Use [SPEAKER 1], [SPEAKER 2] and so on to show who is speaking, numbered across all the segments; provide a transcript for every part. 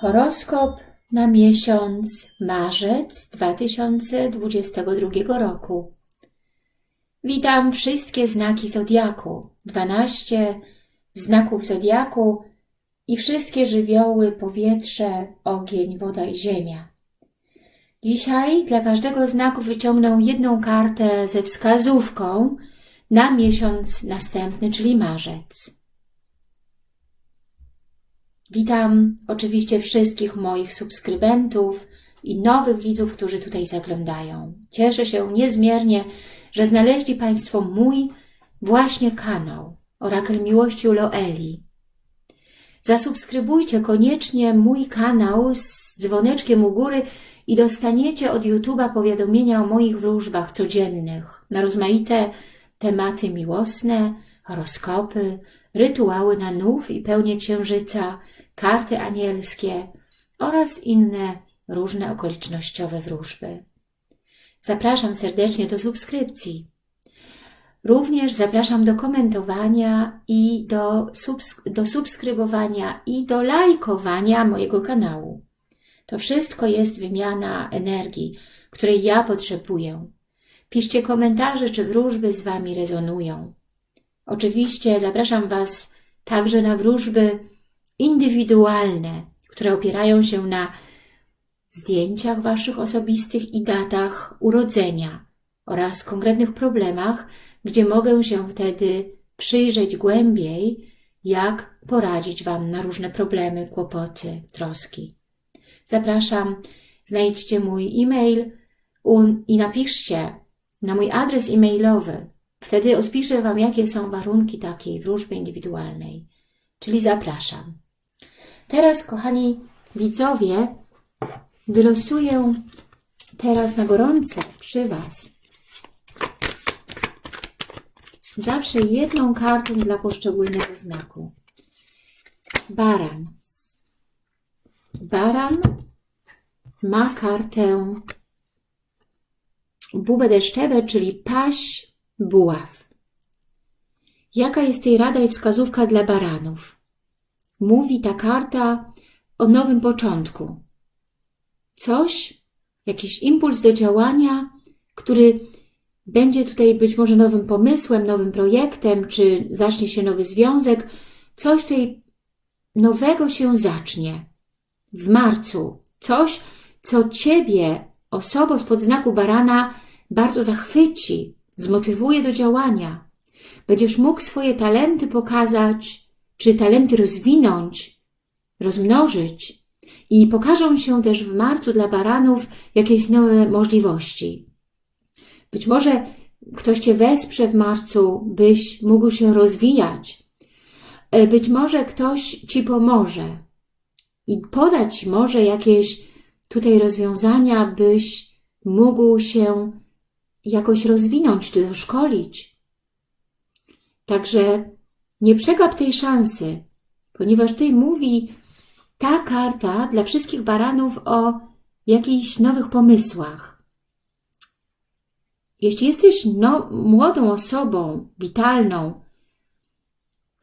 [SPEAKER 1] Horoskop na miesiąc marzec 2022 roku. Witam wszystkie znaki Zodiaku, 12 znaków Zodiaku i wszystkie żywioły, powietrze, ogień, woda i ziemia. Dzisiaj dla każdego znaku wyciągnę jedną kartę ze wskazówką na miesiąc następny, czyli marzec. Witam oczywiście wszystkich moich subskrybentów i nowych widzów, którzy tutaj zaglądają. Cieszę się niezmiernie, że znaleźli Państwo mój właśnie kanał Orakel Miłości u Loeli. Zasubskrybujcie koniecznie mój kanał z dzwoneczkiem u góry i dostaniecie od YouTube'a powiadomienia o moich wróżbach codziennych na rozmaite tematy miłosne, horoskopy, rytuały na nów i pełnię księżyca, karty anielskie oraz inne różne okolicznościowe wróżby. Zapraszam serdecznie do subskrypcji. Również zapraszam do komentowania i do, do subskrybowania i do lajkowania mojego kanału. To wszystko jest wymiana energii, której ja potrzebuję. Piszcie komentarze, czy wróżby z Wami rezonują. Oczywiście zapraszam Was także na wróżby indywidualne, które opierają się na zdjęciach Waszych osobistych i datach urodzenia oraz konkretnych problemach, gdzie mogę się wtedy przyjrzeć głębiej, jak poradzić Wam na różne problemy, kłopoty, troski. Zapraszam, znajdźcie mój e-mail i napiszcie na mój adres e-mailowy. Wtedy odpiszę Wam, jakie są warunki takiej wróżby indywidualnej. Czyli zapraszam. Teraz, kochani widzowie, wylosuję teraz na gorąco przy Was zawsze jedną kartę dla poszczególnego znaku. Baran. Baran ma kartę bubę deszczewę, czyli paś buław. Jaka jest tej rada i wskazówka dla baranów? Mówi ta karta o nowym początku. Coś, jakiś impuls do działania, który będzie tutaj być może nowym pomysłem, nowym projektem, czy zacznie się nowy związek, coś tutaj nowego się zacznie w marcu. Coś, co Ciebie, osobo spod znaku barana, bardzo zachwyci, zmotywuje do działania. Będziesz mógł swoje talenty pokazać, czy talenty rozwinąć, rozmnożyć i pokażą się też w marcu dla baranów jakieś nowe możliwości. Być może ktoś Cię wesprze w marcu, byś mógł się rozwijać. E, być może ktoś Ci pomoże i podać może jakieś tutaj rozwiązania, byś mógł się jakoś rozwinąć czy doszkolić. Także nie przegap tej szansy, ponieważ tutaj mówi ta karta dla wszystkich baranów o jakichś nowych pomysłach. Jeśli jesteś no, młodą osobą, witalną,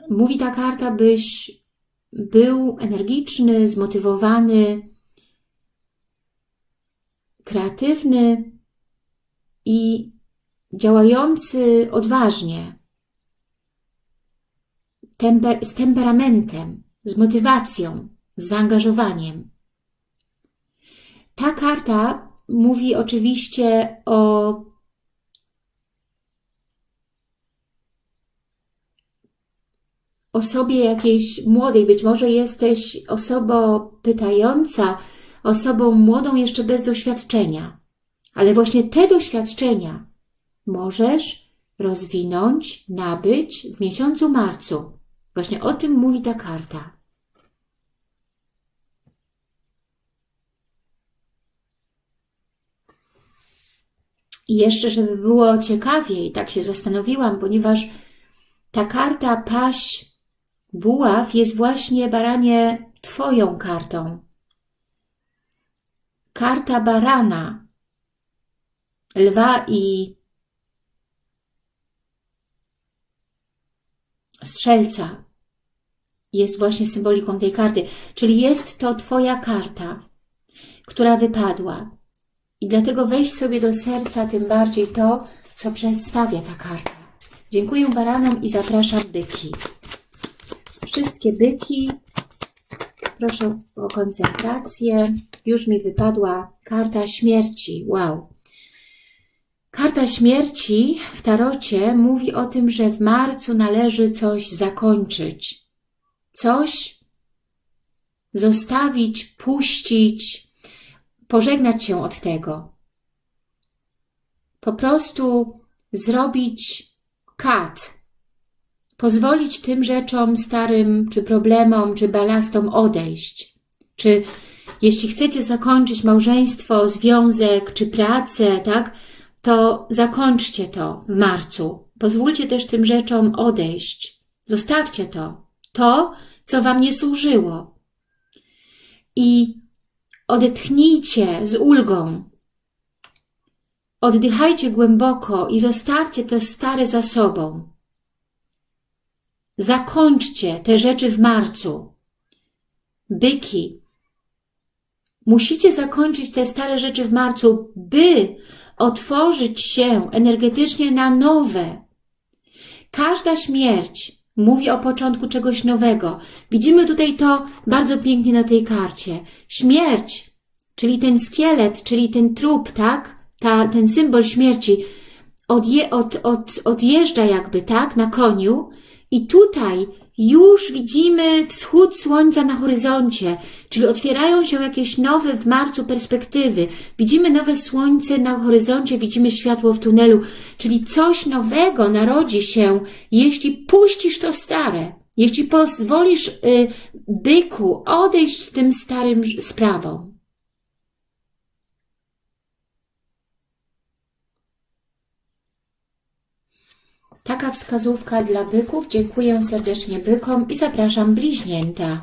[SPEAKER 1] mówi ta karta, byś był energiczny, zmotywowany, kreatywny i działający odważnie temper z temperamentem, z motywacją, z zaangażowaniem. Ta karta mówi oczywiście o osobie jakiejś młodej, być może jesteś osobą pytająca, osobą młodą jeszcze bez doświadczenia, ale właśnie te doświadczenia możesz rozwinąć, nabyć w miesiącu marcu. Właśnie o tym mówi ta karta. I jeszcze, żeby było ciekawiej, tak się zastanowiłam, ponieważ ta karta paś buław jest właśnie, baranie, Twoją kartą. Karta barana, lwa i strzelca jest właśnie symboliką tej karty. Czyli jest to Twoja karta, która wypadła. I dlatego weź sobie do serca tym bardziej to, co przedstawia ta karta. Dziękuję baranom i zapraszam byki. Wszystkie byki, proszę o koncentrację. Już mi wypadła karta śmierci. Wow. Karta śmierci w tarocie mówi o tym, że w marcu należy coś zakończyć. Coś zostawić, puścić, pożegnać się od tego. Po prostu zrobić kat. Pozwolić tym rzeczom starym, czy problemom, czy balastom odejść. Czy jeśli chcecie zakończyć małżeństwo, związek, czy pracę, tak, to zakończcie to w marcu. Pozwólcie też tym rzeczom odejść. Zostawcie to. To, co Wam nie służyło. I odetchnijcie z ulgą. Oddychajcie głęboko i zostawcie to stare za sobą. Zakończcie te rzeczy w marcu. Byki. Musicie zakończyć te stare rzeczy w marcu, by otworzyć się energetycznie na nowe. Każda śmierć mówi o początku czegoś nowego. Widzimy tutaj to bardzo pięknie na tej karcie. Śmierć, czyli ten szkielet, czyli ten trup, tak? Ta, ten symbol śmierci odje, od, od, odjeżdża jakby, tak? Na koniu i tutaj już widzimy wschód słońca na horyzoncie, czyli otwierają się jakieś nowe w marcu perspektywy. Widzimy nowe słońce na horyzoncie, widzimy światło w tunelu, czyli coś nowego narodzi się, jeśli puścisz to stare, jeśli pozwolisz y, byku odejść tym starym sprawom. Taka wskazówka dla byków. Dziękuję serdecznie bykom i zapraszam bliźnięta.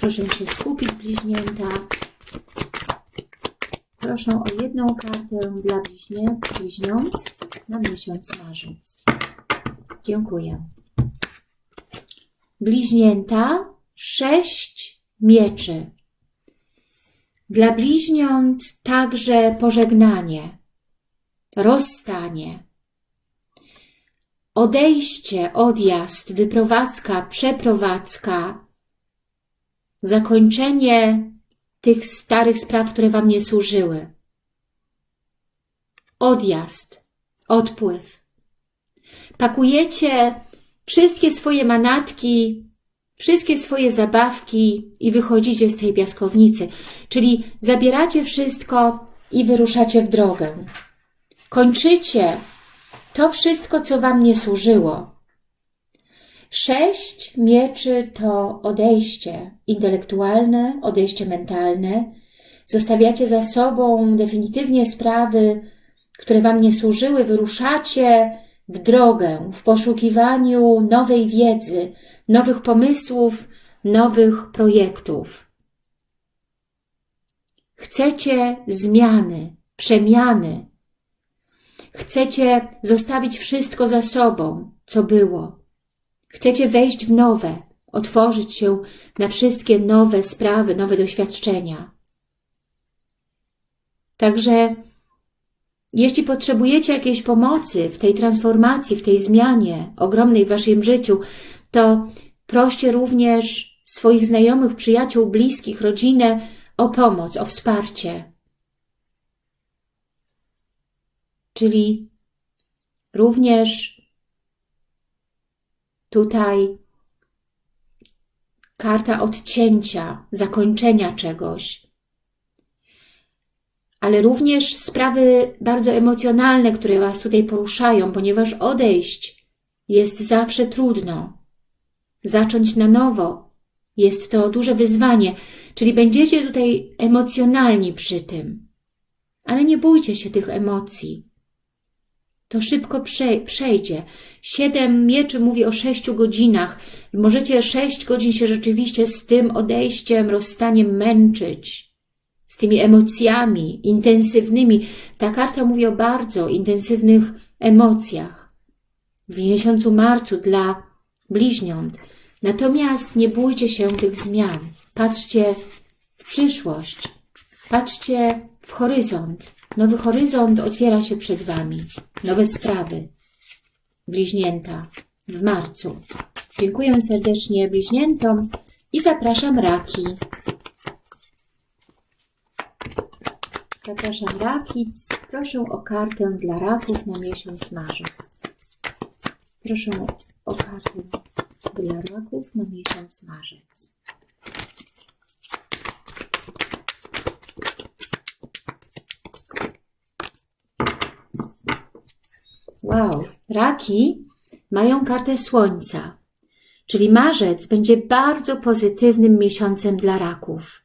[SPEAKER 1] Proszę się skupić, bliźnięta. Proszę o jedną kartę dla bliźniąt, bliźniąt na miesiąc marzec. Dziękuję. Bliźnięta, sześć mieczy. Dla bliźniąt także pożegnanie rozstanie, odejście, odjazd, wyprowadzka, przeprowadzka, zakończenie tych starych spraw, które Wam nie służyły. Odjazd, odpływ. Pakujecie wszystkie swoje manatki, wszystkie swoje zabawki i wychodzicie z tej piaskownicy, czyli zabieracie wszystko i wyruszacie w drogę. Kończycie to wszystko, co Wam nie służyło. Sześć mieczy to odejście intelektualne, odejście mentalne. Zostawiacie za sobą definitywnie sprawy, które Wam nie służyły, wyruszacie w drogę, w poszukiwaniu nowej wiedzy, nowych pomysłów, nowych projektów. Chcecie zmiany, przemiany, Chcecie zostawić wszystko za sobą, co było. Chcecie wejść w nowe, otworzyć się na wszystkie nowe sprawy, nowe doświadczenia. Także jeśli potrzebujecie jakiejś pomocy w tej transformacji, w tej zmianie ogromnej w Waszym życiu, to proście również swoich znajomych, przyjaciół, bliskich, rodzinę o pomoc, o wsparcie. Czyli również tutaj karta odcięcia, zakończenia czegoś, ale również sprawy bardzo emocjonalne, które Was tutaj poruszają, ponieważ odejść jest zawsze trudno. Zacząć na nowo jest to duże wyzwanie, czyli będziecie tutaj emocjonalni przy tym. Ale nie bójcie się tych emocji to szybko przejdzie. Siedem mieczy mówi o sześciu godzinach. Możecie sześć godzin się rzeczywiście z tym odejściem, rozstaniem męczyć. Z tymi emocjami intensywnymi. Ta karta mówi o bardzo intensywnych emocjach. W miesiącu marcu dla bliźniąt. Natomiast nie bójcie się tych zmian. Patrzcie w przyszłość. Patrzcie w horyzont. Nowy horyzont otwiera się przed Wami. Nowe sprawy. Bliźnięta w marcu. Dziękuję serdecznie bliźniętom i zapraszam raki. Zapraszam rakic. Proszę o kartę dla raków na miesiąc marzec. Proszę o kartę dla raków na miesiąc marzec. Wow, raki mają kartę słońca, czyli marzec będzie bardzo pozytywnym miesiącem dla raków.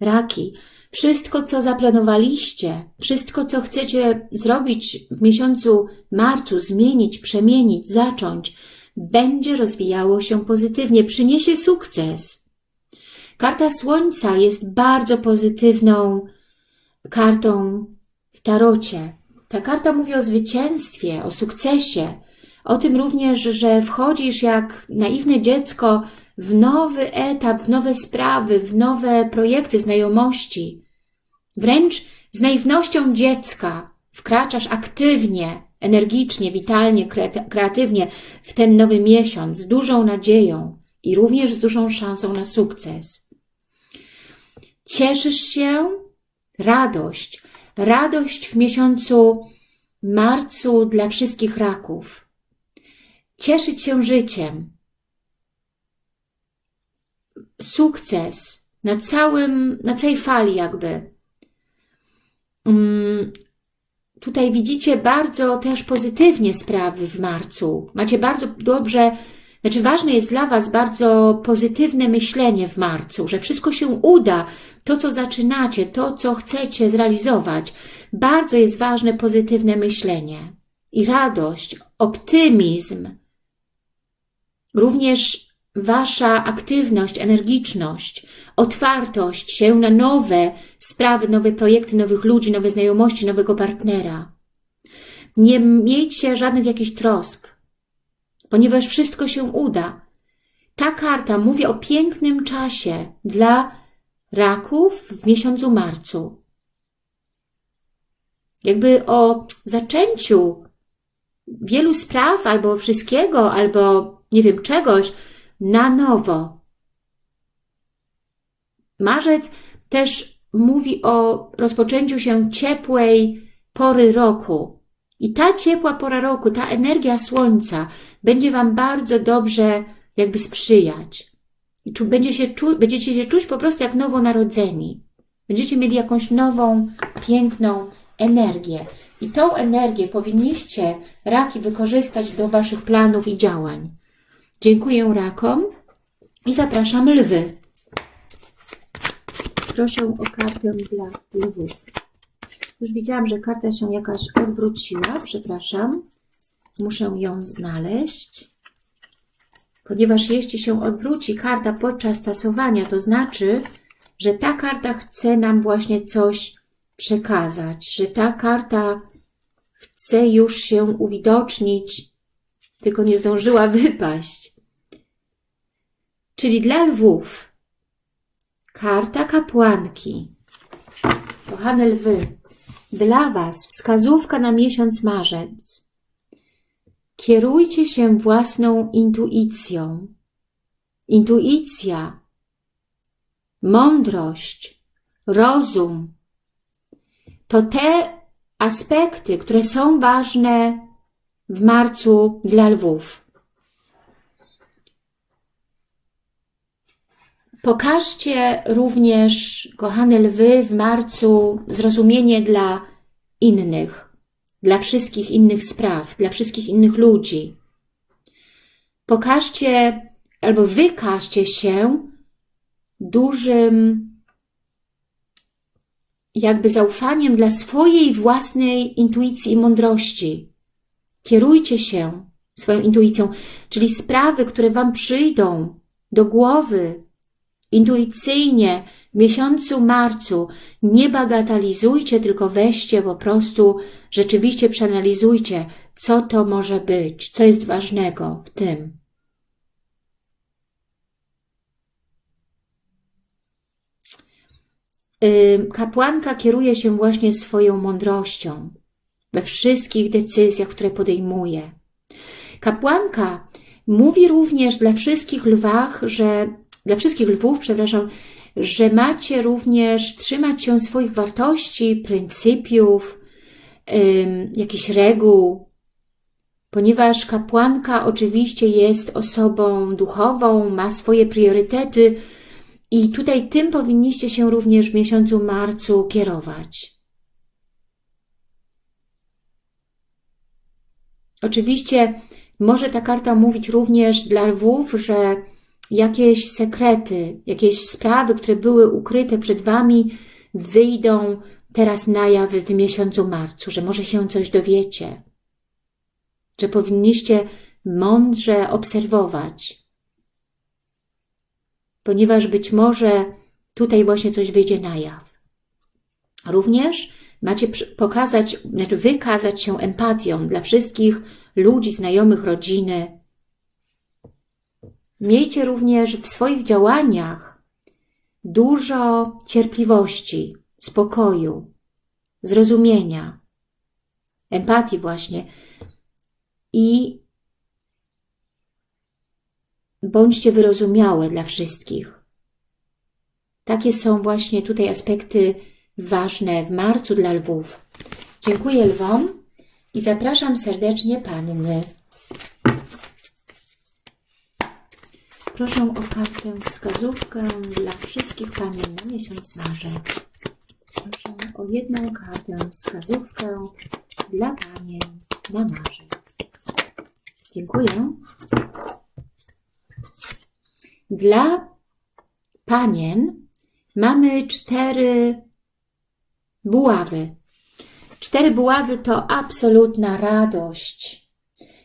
[SPEAKER 1] Raki, wszystko co zaplanowaliście, wszystko co chcecie zrobić w miesiącu marcu, zmienić, przemienić, zacząć, będzie rozwijało się pozytywnie, przyniesie sukces. Karta Słońca jest bardzo pozytywną kartą w tarocie. Ta karta mówi o zwycięstwie, o sukcesie, o tym również, że wchodzisz jak naiwne dziecko w nowy etap, w nowe sprawy, w nowe projekty, znajomości. Wręcz z naiwnością dziecka wkraczasz aktywnie, energicznie, witalnie, kreatywnie w ten nowy miesiąc, z dużą nadzieją i również z dużą szansą na sukces. Cieszysz się? Radość. Radość w miesiącu marcu dla wszystkich raków. Cieszyć się życiem. Sukces na całym, na całej fali jakby. Mm, tutaj widzicie bardzo też pozytywnie sprawy w marcu. Macie bardzo dobrze, znaczy ważne jest dla Was bardzo pozytywne myślenie w marcu, że wszystko się uda, to co zaczynacie, to co chcecie zrealizować. Bardzo jest ważne pozytywne myślenie i radość, optymizm. Również Wasza aktywność, energiczność, otwartość się na nowe sprawy, nowe projekty, nowych ludzi, nowe znajomości, nowego partnera. Nie miejcie żadnych jakichś trosk, ponieważ wszystko się uda. Ta karta mówi o pięknym czasie dla raków w miesiącu marcu. Jakby o zaczęciu wielu spraw, albo wszystkiego, albo nie wiem, czegoś, na nowo. Marzec też mówi o rozpoczęciu się ciepłej pory roku. I ta ciepła pora roku, ta energia słońca będzie Wam bardzo dobrze jakby sprzyjać. I czu, będzie się czu, będziecie się czuć po prostu jak nowonarodzeni. Będziecie mieli jakąś nową, piękną energię. I tą energię powinniście, raki, wykorzystać do Waszych planów i działań. Dziękuję rakom i zapraszam lwy. Proszę o kartę dla lwów. Już widziałam, że karta się jakaś odwróciła, przepraszam. Muszę ją znaleźć. Ponieważ jeśli się odwróci karta podczas tasowania, to znaczy, że ta karta chce nam właśnie coś przekazać, że ta karta chce już się uwidocznić, tylko nie zdążyła wypaść. Czyli dla lwów karta kapłanki. Kochane lwy, dla Was wskazówka na miesiąc marzec. Kierujcie się własną intuicją. Intuicja, mądrość, rozum to te aspekty, które są ważne w marcu dla lwów. Pokażcie również, kochane lwy, w marcu zrozumienie dla innych, dla wszystkich innych spraw, dla wszystkich innych ludzi. Pokażcie albo wykażcie się dużym jakby zaufaniem dla swojej własnej intuicji i mądrości. Kierujcie się swoją intuicją, czyli sprawy, które Wam przyjdą do głowy, Intuicyjnie w miesiącu marcu nie bagatelizujcie, tylko weźcie po prostu, rzeczywiście przeanalizujcie, co to może być, co jest ważnego w tym. Kapłanka kieruje się właśnie swoją mądrością we wszystkich decyzjach, które podejmuje. Kapłanka mówi również dla wszystkich lwach, że dla wszystkich lwów, przepraszam, że macie również trzymać się swoich wartości, pryncypiów, jakichś reguł, ponieważ kapłanka oczywiście jest osobą duchową, ma swoje priorytety i tutaj tym powinniście się również w miesiącu marcu kierować. Oczywiście może ta karta mówić również dla lwów, że jakieś sekrety, jakieś sprawy, które były ukryte przed Wami, wyjdą teraz na jaw w miesiącu marcu, że może się coś dowiecie, że powinniście mądrze obserwować, ponieważ być może tutaj właśnie coś wyjdzie na jaw. Również macie pokazać, znaczy wykazać się empatią dla wszystkich ludzi, znajomych, rodziny, Miejcie również w swoich działaniach dużo cierpliwości, spokoju, zrozumienia, empatii właśnie i bądźcie wyrozumiałe dla wszystkich. Takie są właśnie tutaj aspekty ważne w marcu dla lwów. Dziękuję lwom i zapraszam serdecznie panny. Proszę o kartę wskazówkę dla wszystkich panien na miesiąc marzec. Proszę o jedną kartę wskazówkę dla panien na marzec. Dziękuję. Dla panien mamy cztery buławy. Cztery buławy to absolutna radość.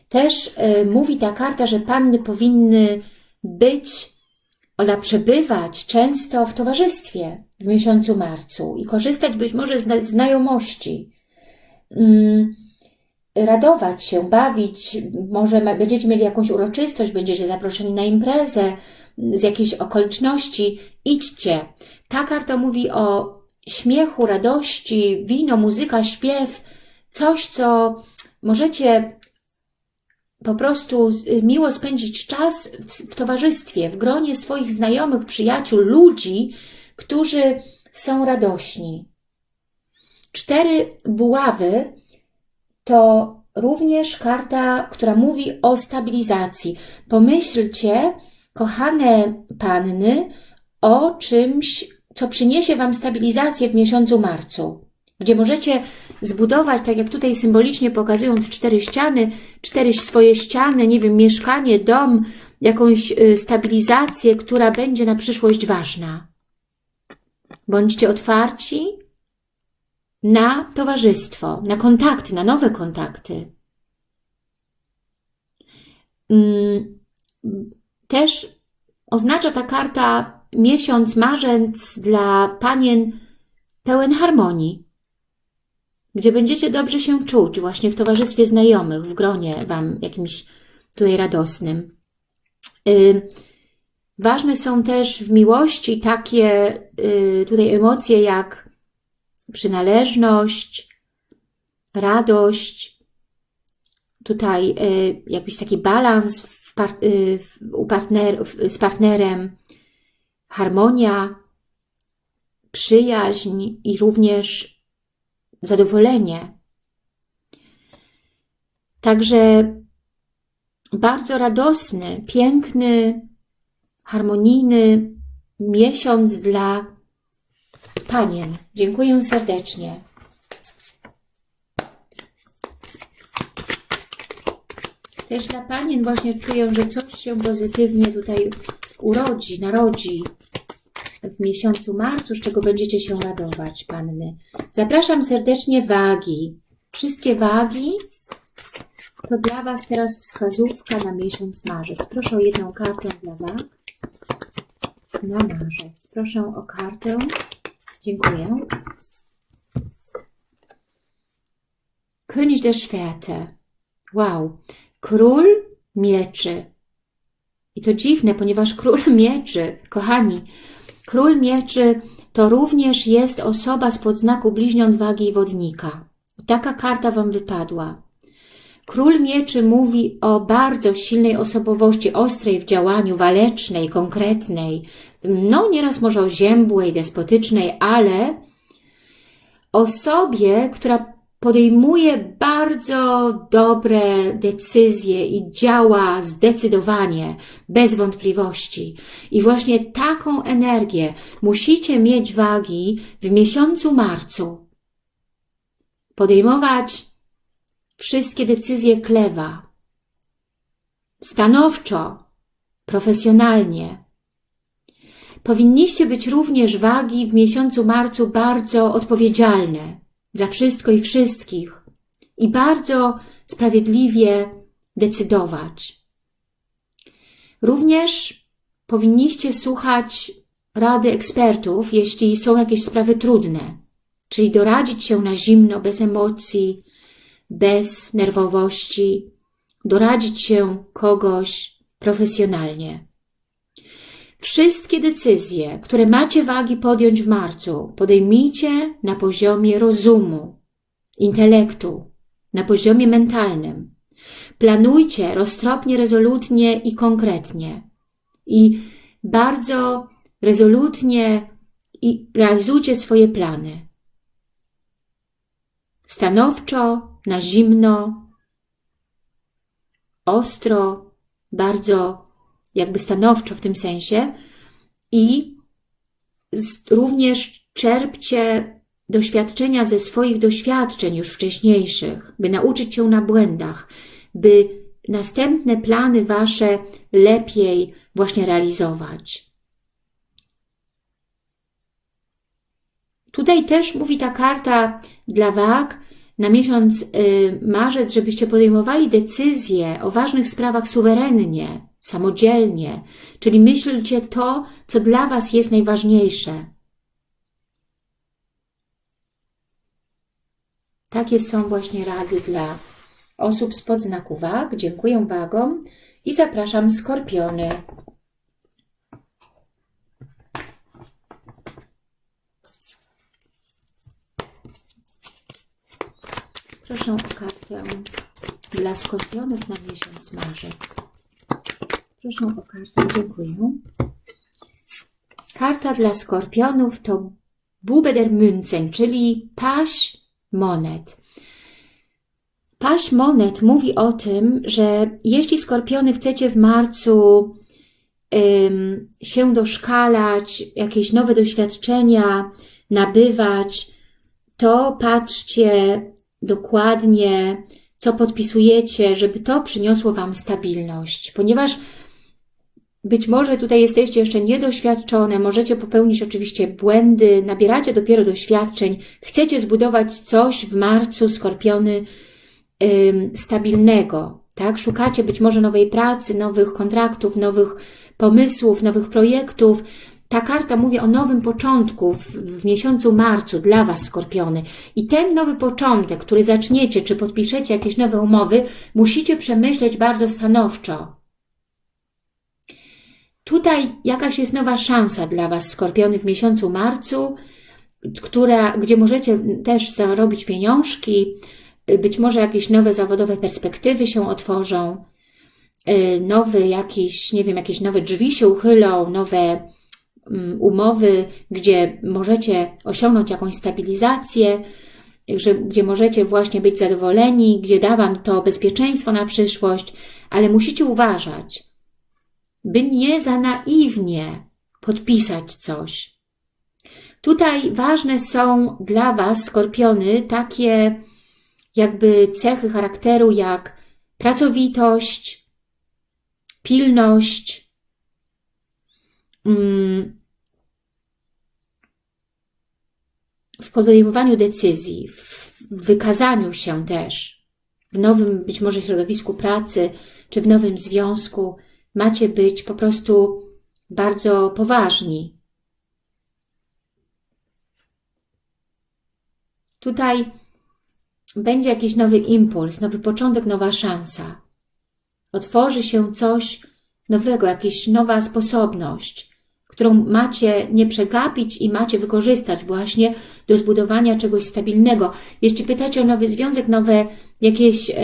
[SPEAKER 1] Też y, mówi ta karta, że panny powinny być, ona przebywać często w towarzystwie w miesiącu marcu i korzystać być może z znajomości, mm, radować się, bawić, może będziecie mieli jakąś uroczystość, będziecie zaproszeni na imprezę z jakiejś okoliczności, idźcie. Ta karta mówi o śmiechu, radości, wino, muzyka, śpiew, coś, co możecie po prostu y, miło spędzić czas w, towarzystwie, w gronie swoich znajomych, przyjaciół, ludzi, którzy są radośni. Cztery buławy to również karta, która mówi o stabilizacji. Pomyślcie, kochane panny, o czymś, co przyniesie Wam stabilizację w miesiącu marcu gdzie możecie zbudować, tak jak tutaj symbolicznie pokazując cztery ściany, cztery swoje ściany, nie wiem, mieszkanie, dom, jakąś y, stabilizację, która będzie na przyszłość ważna. Bądźcie otwarci na towarzystwo, na kontakty, na nowe kontakty. Mm, też oznacza ta karta miesiąc, marzec dla panien pełen harmonii gdzie będziecie dobrze się czuć właśnie w towarzystwie znajomych, w gronie Wam jakimś tutaj radosnym. Yy, ważne są też w miłości takie yy, tutaj emocje jak przynależność, radość, tutaj yy, jakiś taki balans w par y, w, u partner z partnerem, harmonia, przyjaźń i również zadowolenie. Także bardzo radosny, piękny, harmonijny miesiąc dla panien. Dziękuję serdecznie. Też dla panien właśnie czuję, że coś się pozytywnie tutaj urodzi, narodzi w miesiącu marcu, z czego będziecie się radować, panny. Zapraszam serdecznie wagi. Wszystkie wagi to dla Was teraz wskazówka na miesiąc marzec. Proszę o jedną kartę dla wag na marzec. Proszę o kartę. Dziękuję. König der Schwerte. Wow. Król mieczy. I to dziwne, ponieważ król mieczy, kochani, Król mieczy to również jest osoba spod znaku bliźniąt wagi i wodnika. Taka karta Wam wypadła. Król Mieczy mówi o bardzo silnej osobowości, ostrej w działaniu, walecznej, konkretnej, no nieraz może oziębłej, despotycznej, ale osobie, która podejmuje bardzo dobre decyzje i działa zdecydowanie, bez wątpliwości. I właśnie taką energię musicie mieć wagi w miesiącu marcu. Podejmować wszystkie decyzje klewa, stanowczo, profesjonalnie. Powinniście być również wagi w miesiącu marcu bardzo odpowiedzialne za wszystko i wszystkich i bardzo sprawiedliwie decydować. Również powinniście słuchać rady ekspertów, jeśli są jakieś sprawy trudne, czyli doradzić się na zimno, bez emocji, bez nerwowości, doradzić się kogoś profesjonalnie. Wszystkie decyzje, które macie wagi podjąć w marcu, podejmijcie na poziomie rozumu, intelektu, na poziomie mentalnym. Planujcie roztropnie, rezolutnie i konkretnie. I bardzo rezolutnie i realizujcie swoje plany. Stanowczo, na zimno, ostro, bardzo jakby stanowczo w tym sensie. I również czerpcie doświadczenia ze swoich doświadczeń już wcześniejszych, by nauczyć się na błędach, by następne plany Wasze lepiej właśnie realizować. Tutaj też mówi ta karta dla wag. Na miesiąc y, marzec, żebyście podejmowali decyzje o ważnych sprawach suwerennie, samodzielnie, czyli myślcie to, co dla Was jest najważniejsze. Takie są właśnie rady dla osób spod znaku wag. Dziękuję wagom i zapraszam skorpiony. Proszę o kartę dla skorpionów na miesiąc marzec. Proszę o kartę, dziękuję. Karta dla skorpionów to Bube der Münzen, czyli paść monet. Paść monet mówi o tym, że jeśli skorpiony chcecie w marcu ym, się doszkalać, jakieś nowe doświadczenia nabywać, to patrzcie dokładnie, co podpisujecie, żeby to przyniosło Wam stabilność, ponieważ być może tutaj jesteście jeszcze niedoświadczone, możecie popełnić oczywiście błędy, nabieracie dopiero doświadczeń, chcecie zbudować coś w marcu, skorpiony, stabilnego, tak? Szukacie być może nowej pracy, nowych kontraktów, nowych pomysłów, nowych projektów. Ta karta mówi o nowym początku w, w miesiącu marcu dla Was, skorpiony. I ten nowy początek, który zaczniecie, czy podpiszecie jakieś nowe umowy, musicie przemyśleć bardzo stanowczo Tutaj jakaś jest nowa szansa dla Was, Skorpiony, w miesiącu marcu, która, gdzie możecie też zarobić pieniążki, być może jakieś nowe zawodowe perspektywy się otworzą, y, nowy jakiś, nie wiem, jakieś nowe drzwi się uchylą, nowe mm, umowy, gdzie możecie osiągnąć jakąś stabilizację, że, gdzie możecie właśnie być zadowoleni, gdzie da Wam to bezpieczeństwo na przyszłość, ale musicie uważać, by nie za naiwnie podpisać coś. Tutaj ważne są dla Was, skorpiony, takie jakby cechy charakteru jak pracowitość, pilność, mm, w podejmowaniu decyzji, w wykazaniu się też, w nowym być może środowisku pracy, czy w nowym związku, macie być po prostu bardzo poważni. Tutaj będzie jakiś nowy impuls, nowy początek, nowa szansa. Otworzy się coś nowego, jakaś nowa sposobność, którą macie nie przegapić i macie wykorzystać właśnie do zbudowania czegoś stabilnego. Jeśli pytacie o nowy związek, nowe jakieś... Yy,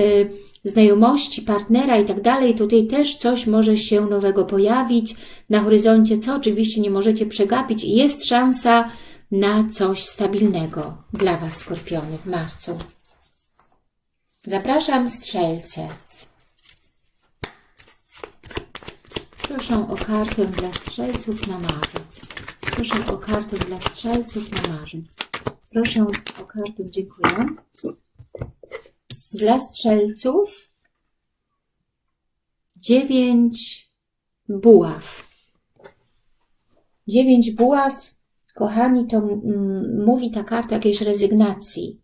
[SPEAKER 1] znajomości, partnera i tak dalej, tutaj też coś może się nowego pojawić na horyzoncie, co oczywiście nie możecie przegapić i jest szansa na coś stabilnego dla Was, Skorpiony, w marcu. Zapraszam strzelce. Proszę o kartę dla strzelców na marzec. Proszę o kartę dla strzelców na marzec. Proszę o kartę, dziękuję. Dla strzelców dziewięć buław. Dziewięć buław, kochani, to mówi ta karta jakiejś rezygnacji.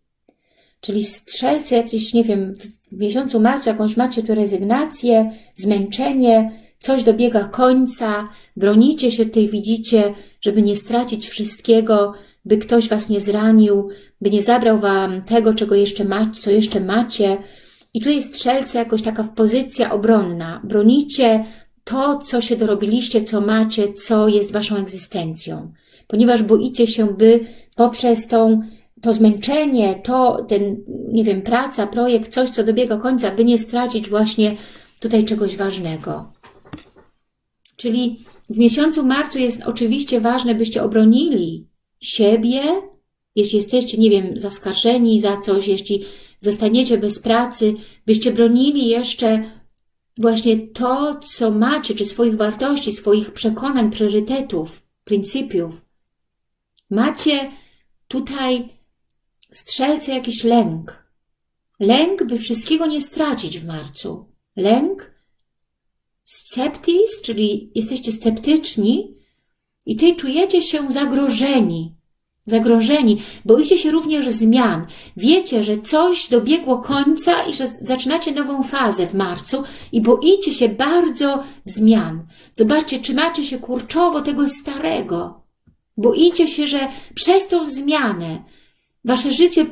[SPEAKER 1] Czyli strzelcy jacyś, nie wiem, w miesiącu marcu jakąś macie tu rezygnację, zmęczenie, coś dobiega końca, bronicie się tutaj, widzicie, żeby nie stracić wszystkiego, by ktoś Was nie zranił, by nie zabrał Wam tego, czego jeszcze macie, co jeszcze macie. I tutaj strzelce jakoś taka pozycja obronna. Bronicie to, co się dorobiliście, co macie, co jest Waszą egzystencją. Ponieważ boicie się, by poprzez tą, to zmęczenie, to ten, nie wiem, praca, projekt, coś, co dobiega końca, by nie stracić właśnie tutaj czegoś ważnego. Czyli w miesiącu marcu jest oczywiście ważne, byście obronili siebie, jeśli jesteście, nie wiem, zaskarżeni za coś, jeśli zostaniecie bez pracy, byście bronili jeszcze właśnie to, co macie, czy swoich wartości, swoich przekonań, priorytetów, pryncypiów. Macie tutaj strzelce jakiś lęk. Lęk, by wszystkiego nie stracić w marcu. Lęk, sceptis, czyli jesteście sceptyczni, i tutaj czujecie się zagrożeni. Zagrożeni, boicie się również zmian. Wiecie, że coś dobiegło końca i że zaczynacie nową fazę w marcu i boicie się bardzo zmian. Zobaczcie, trzymacie się kurczowo tego starego. Boicie się, że przez tą zmianę wasze życie,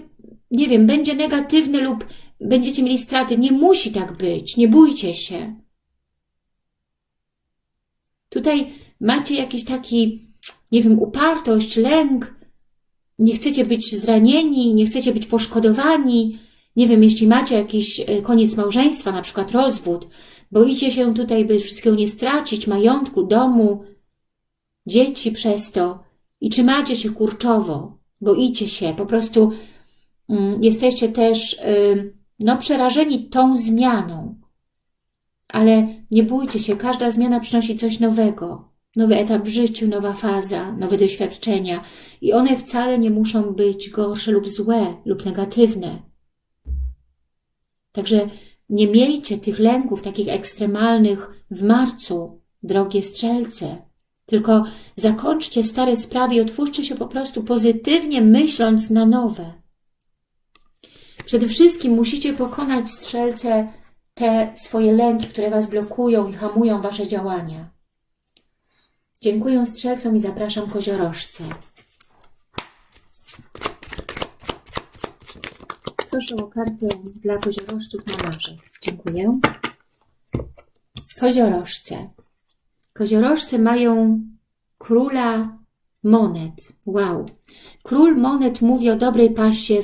[SPEAKER 1] nie wiem, będzie negatywne lub będziecie mieli straty. Nie musi tak być. Nie bójcie się. Tutaj macie jakiś taki, nie wiem, upartość, lęk, nie chcecie być zranieni, nie chcecie być poszkodowani, nie wiem, jeśli macie jakiś e, koniec małżeństwa, na przykład rozwód, boicie się tutaj, by wszystkiego nie stracić, majątku, domu, dzieci przez to. I trzymacie się kurczowo, boicie się, po prostu mm, jesteście też no, przerażeni tą zmianą. Ale nie bójcie się, każda zmiana przynosi coś nowego nowy etap w życiu, nowa faza, nowe doświadczenia i one wcale nie muszą być gorsze lub złe lub negatywne. Także nie miejcie tych lęków takich ekstremalnych w marcu, drogie strzelce, tylko zakończcie stare sprawy i otwórzcie się po prostu pozytywnie myśląc na nowe. Przede wszystkim musicie pokonać strzelce te swoje lęki, które Was blokują i hamują Wasze działania. Dziękuję strzelcom i zapraszam koziorożce. Proszę o kartę dla koziorożców na marzec. Dziękuję. Koziorożce. Koziorożce mają króla monet. Wow. Król monet mówi o dobrej pasie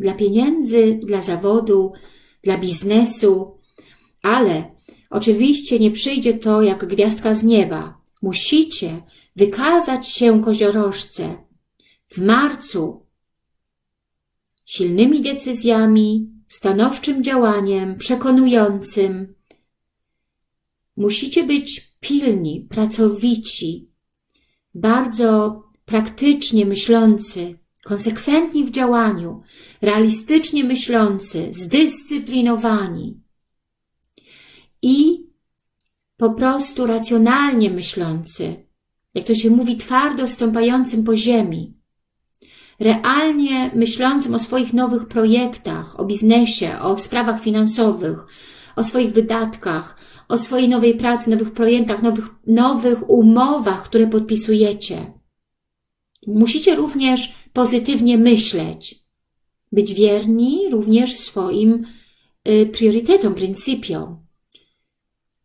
[SPEAKER 1] dla pieniędzy, dla zawodu, dla biznesu, ale oczywiście nie przyjdzie to jak gwiazdka z nieba. Musicie wykazać się koziorożce w marcu silnymi decyzjami, stanowczym działaniem, przekonującym. Musicie być pilni, pracowici, bardzo praktycznie myślący, konsekwentni w działaniu, realistycznie myślący, zdyscyplinowani i po prostu racjonalnie myślący, jak to się mówi, twardo stąpającym po ziemi, realnie myślącym o swoich nowych projektach, o biznesie, o sprawach finansowych, o swoich wydatkach, o swojej nowej pracy, nowych projektach, nowych, nowych umowach, które podpisujecie. Musicie również pozytywnie myśleć, być wierni również swoim y, priorytetom, pryncypiom.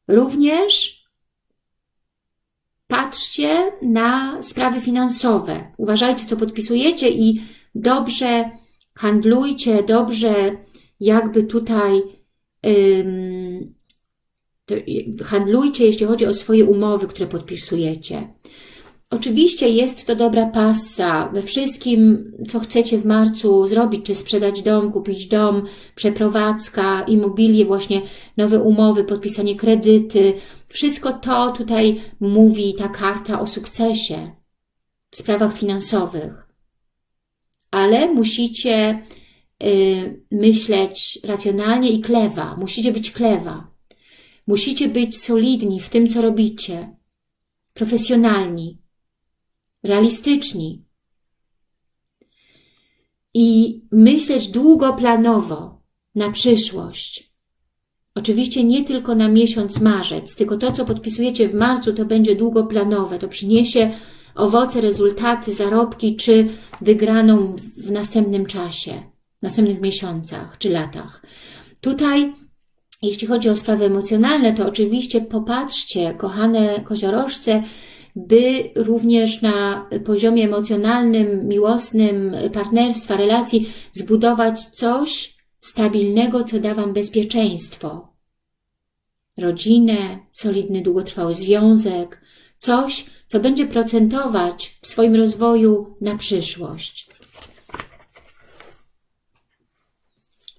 [SPEAKER 1] Również, patrzcie na sprawy finansowe. Uważajcie, co podpisujecie i dobrze handlujcie, dobrze jakby tutaj ym, handlujcie, jeśli chodzi o swoje umowy, które podpisujecie. Oczywiście jest to dobra pasa we wszystkim, co chcecie w marcu zrobić, czy sprzedać dom, kupić dom, przeprowadzka, immobilie, właśnie nowe umowy, podpisanie kredyty. Wszystko to tutaj mówi ta karta o sukcesie w sprawach finansowych. Ale musicie y, myśleć racjonalnie i klewa. Musicie być klewa. Musicie być solidni w tym, co robicie. Profesjonalni realistyczni i myśleć długoplanowo na przyszłość. Oczywiście nie tylko na miesiąc marzec, tylko to, co podpisujecie w marcu, to będzie długoplanowe. To przyniesie owoce, rezultaty, zarobki czy wygraną w następnym czasie, w następnych miesiącach czy latach. Tutaj, jeśli chodzi o sprawy emocjonalne, to oczywiście popatrzcie, kochane koziorożce, by również na poziomie emocjonalnym, miłosnym, partnerstwa, relacji zbudować coś stabilnego, co da Wam bezpieczeństwo. Rodzinę, solidny, długotrwały związek, coś, co będzie procentować w swoim rozwoju na przyszłość.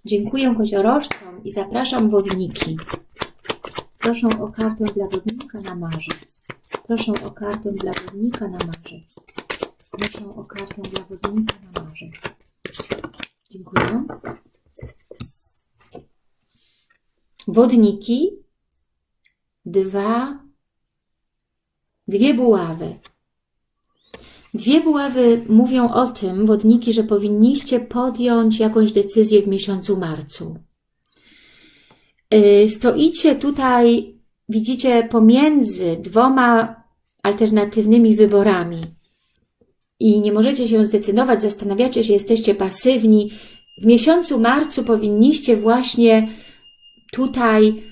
[SPEAKER 1] Dziękuję koziorożcom i zapraszam wodniki. Proszę o kartę dla wodnika na marzec. Proszę o kartę dla wodnika na marzec. Proszę o kartę dla wodnika na marzec. Dziękuję. Wodniki. Dwa. Dwie buławy. Dwie buławy mówią o tym, wodniki, że powinniście podjąć jakąś decyzję w miesiącu marcu. Y, stoicie tutaj, widzicie, pomiędzy dwoma alternatywnymi wyborami. I nie możecie się zdecydować, zastanawiacie się, jesteście pasywni, w miesiącu marcu powinniście właśnie tutaj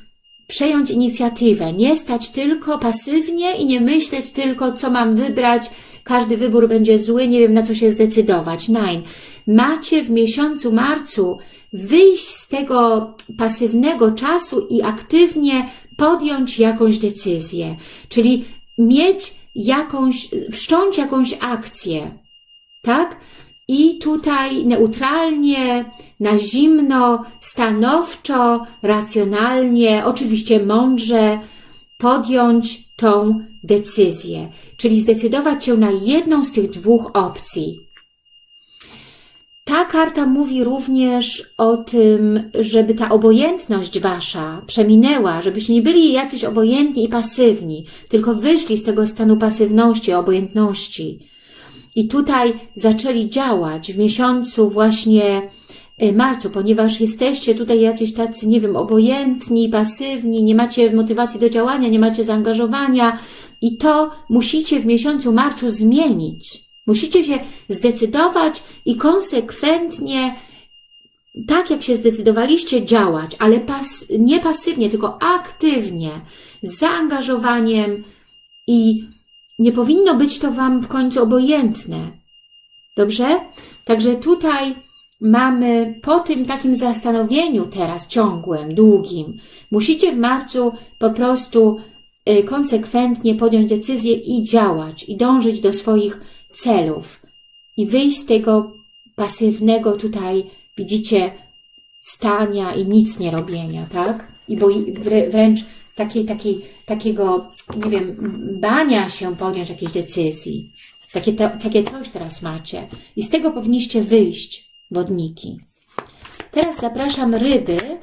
[SPEAKER 1] przejąć inicjatywę, nie stać tylko pasywnie i nie myśleć tylko, co mam wybrać, każdy wybór będzie zły, nie wiem na co się zdecydować. Nein, macie w miesiącu marcu wyjść z tego pasywnego czasu i aktywnie podjąć jakąś decyzję, czyli mieć jakąś, wszcząć jakąś akcję, tak? I tutaj neutralnie, na zimno, stanowczo, racjonalnie, oczywiście mądrze podjąć tą decyzję, czyli zdecydować się na jedną z tych dwóch opcji. Ta karta mówi również o tym, żeby ta obojętność Wasza przeminęła, żebyście nie byli jacyś obojętni i pasywni, tylko wyszli z tego stanu pasywności, obojętności. I tutaj zaczęli działać w miesiącu właśnie e, marcu, ponieważ jesteście tutaj jacyś tacy, nie wiem, obojętni, pasywni, nie macie motywacji do działania, nie macie zaangażowania i to musicie w miesiącu marcu zmienić. Musicie się zdecydować i konsekwentnie, tak jak się zdecydowaliście, działać, ale pas, nie pasywnie, tylko aktywnie, z zaangażowaniem i nie powinno być to Wam w końcu obojętne. Dobrze? Także tutaj mamy po tym takim zastanowieniu teraz ciągłym, długim, musicie w marcu po prostu y, konsekwentnie podjąć decyzję i działać, i dążyć do swoich celów i wyjść z tego pasywnego tutaj, widzicie, stania i nic nie robienia, tak? I bo wręcz takiej, takiej, takiego, nie wiem, bania się podjąć jakiejś decyzji. Takie, to, takie coś teraz macie. I z tego powinniście wyjść, wodniki. Teraz zapraszam ryby,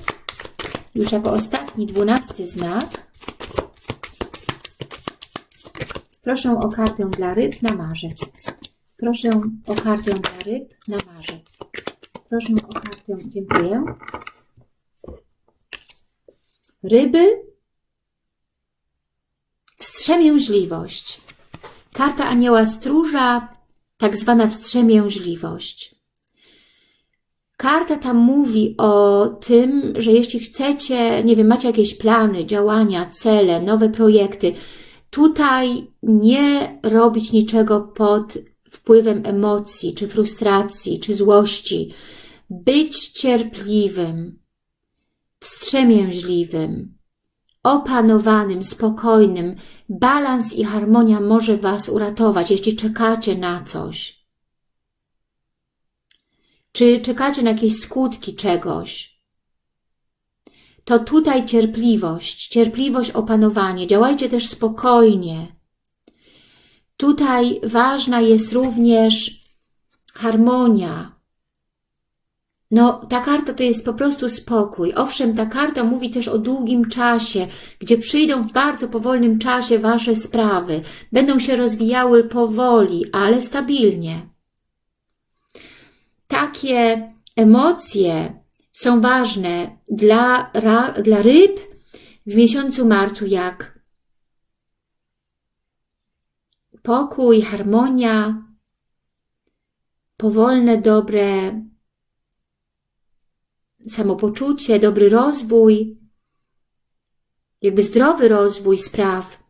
[SPEAKER 1] już jako ostatni, dwunasty znak. Proszę o kartę dla ryb na marzec. Proszę o kartę dla ryb na marzec. Proszę o kartę, dziękuję. Ryby, wstrzemięźliwość. Karta anioła stróża, tak zwana wstrzemięźliwość. Karta tam mówi o tym, że jeśli chcecie, nie wiem, macie jakieś plany, działania, cele, nowe projekty, Tutaj nie robić niczego pod wpływem emocji, czy frustracji, czy złości. Być cierpliwym, wstrzemięźliwym, opanowanym, spokojnym. Balans i harmonia może Was uratować, jeśli czekacie na coś. Czy czekacie na jakieś skutki czegoś. To tutaj cierpliwość, cierpliwość, opanowanie. Działajcie też spokojnie. Tutaj ważna jest również harmonia, no, ta karta to jest po prostu spokój. Owszem, ta karta mówi też o długim czasie, gdzie przyjdą w bardzo powolnym czasie Wasze sprawy. Będą się rozwijały powoli, ale stabilnie. Takie emocje są ważne dla, dla ryb w miesiącu marcu, jak pokój, harmonia, powolne, dobre samopoczucie, dobry rozwój, jakby zdrowy rozwój spraw,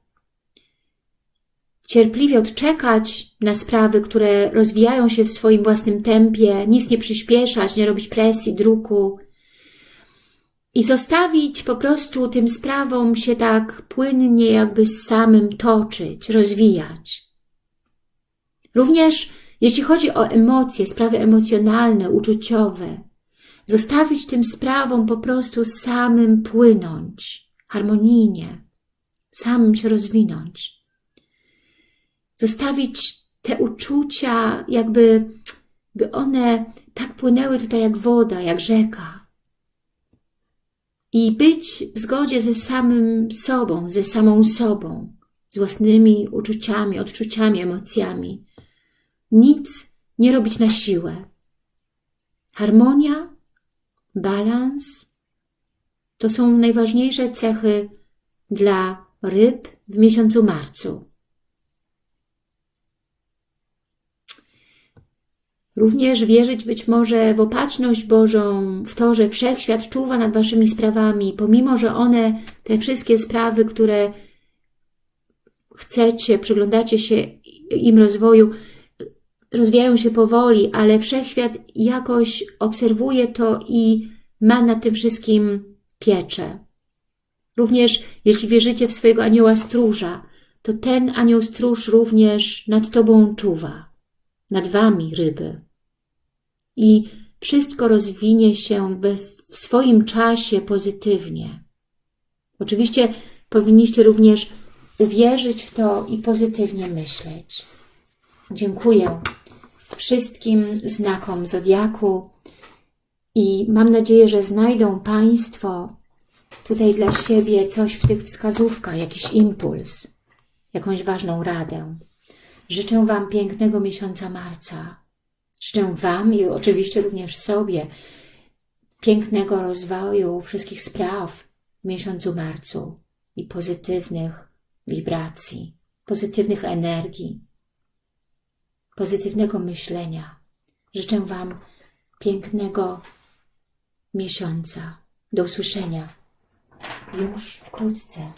[SPEAKER 1] cierpliwie odczekać na sprawy, które rozwijają się w swoim własnym tempie, nic nie przyspieszać, nie robić presji, druku i zostawić po prostu tym sprawom się tak płynnie jakby z samym toczyć, rozwijać. Również jeśli chodzi o emocje, sprawy emocjonalne, uczuciowe, Zostawić tym sprawom po prostu samym płynąć, harmonijnie, samym się rozwinąć. Zostawić te uczucia, jakby by one tak płynęły tutaj jak woda, jak rzeka. I być w zgodzie ze samym sobą, ze samą sobą, z własnymi uczuciami, odczuciami, emocjami. Nic nie robić na siłę. Harmonia balans to są najważniejsze cechy dla ryb w miesiącu marcu. Również wierzyć być może w opatrzność Bożą, w to, że Wszechświat czuwa nad Waszymi sprawami, pomimo, że one, te wszystkie sprawy, które chcecie, przyglądacie się im rozwoju, rozwijają się powoli, ale Wszechświat jakoś obserwuje to i ma nad tym wszystkim pieczę. Również jeśli wierzycie w swojego anioła stróża, to ten anioł stróż również nad Tobą czuwa, nad Wami, ryby. I wszystko rozwinie się we, w swoim czasie pozytywnie. Oczywiście powinniście również uwierzyć w to i pozytywnie myśleć. Dziękuję wszystkim znakom Zodiaku i mam nadzieję, że znajdą Państwo tutaj dla siebie coś w tych wskazówkach, jakiś impuls, jakąś ważną radę. Życzę Wam pięknego miesiąca marca. Życzę Wam i oczywiście również sobie pięknego rozwoju wszystkich spraw w miesiącu marcu i pozytywnych wibracji, pozytywnych energii, pozytywnego myślenia. Życzę Wam pięknego miesiąca. Do usłyszenia już wkrótce.